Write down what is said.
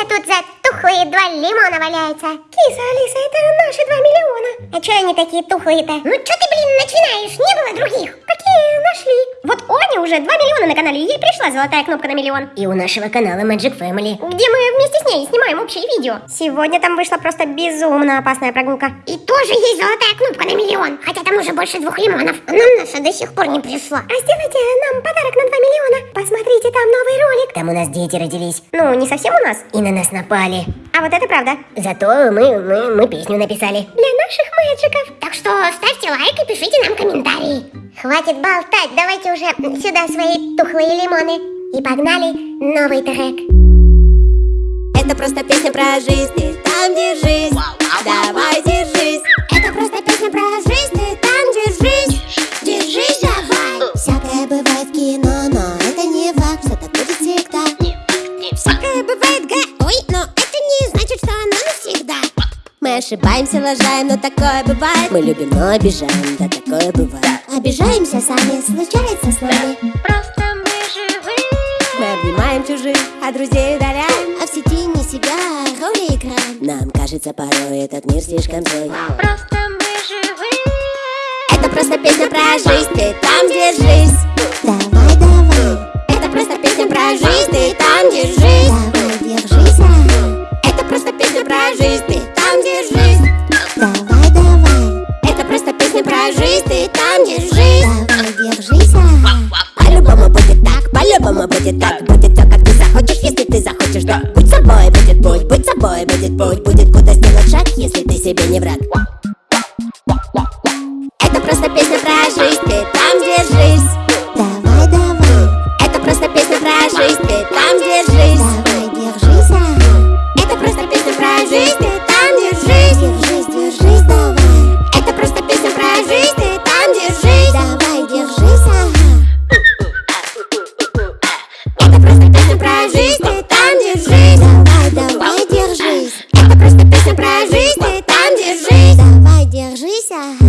это тут за тухлые два лимона валяются? Киса, Алиса, это наши два миллиона. А чё они такие тухлые-то? Ну чё ты, блин, начинаешь? Не было других. Какие уже 2 миллиона на канале, ей пришла золотая кнопка на миллион. И у нашего канала Magic Family. Где мы вместе с ней снимаем общее видео. Сегодня там вышла просто безумно опасная прогулка. И тоже есть золотая кнопка на миллион. Хотя там уже больше двух лимонов. А нам наша до сих пор не пришла. А сделайте нам подарок на 2 миллиона. Посмотрите, там новый ролик. Там у нас дети родились. Ну, не совсем у нас. И на нас напали. А вот это правда. Зато мы, мы, мы песню написали. Для наших мэджиков. Так что ставьте лайк и пишите нам комментарии. Хватит болтать, давайте уже сюда свои тухлые лимоны. И погнали новый трек. Это просто песня про жизнь, ты там держись Давай держись Это просто песня про жизнь, ты там держись. Держись давай. Всякое бывает в кино, но это не факт, что так будет всегда Всякое бывает, ой, но это не значит, что оно навсегда Мы ошибаемся, лажаем, но такое бывает Мы любим, но обижаем, да такое бывает Обижаемся сами, случается с нами. Просто мы живы. Мы обнимаем чужих, а друзей удаляем А в сети не себя, роли играем. Нам кажется порой этот мир слишком злой Просто мы живы. Это просто песня про жизнь, ты там держись Давай, давай, Это просто песня про жизнь, ты там держись давай, держись. ага. Это просто песня про жизнь, ты будет так Будет все, как ты захочешь, если ты захочешь, да Будь собой, будет путь, будь собой, будет путь Будет куда сделать шаг, если ты себе не враг Это просто песня про жизнь, ты там держись Давай, давай, Это просто песня про жизнь, ты там держись давай, держись. ага. Это просто песня про жизнь, 下。